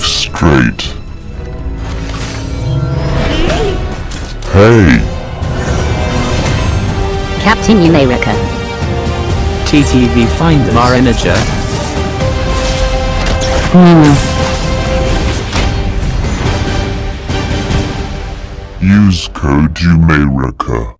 Five straight. Hey, Captain America. TTV Find Marinager. Hmm. use code Umerica.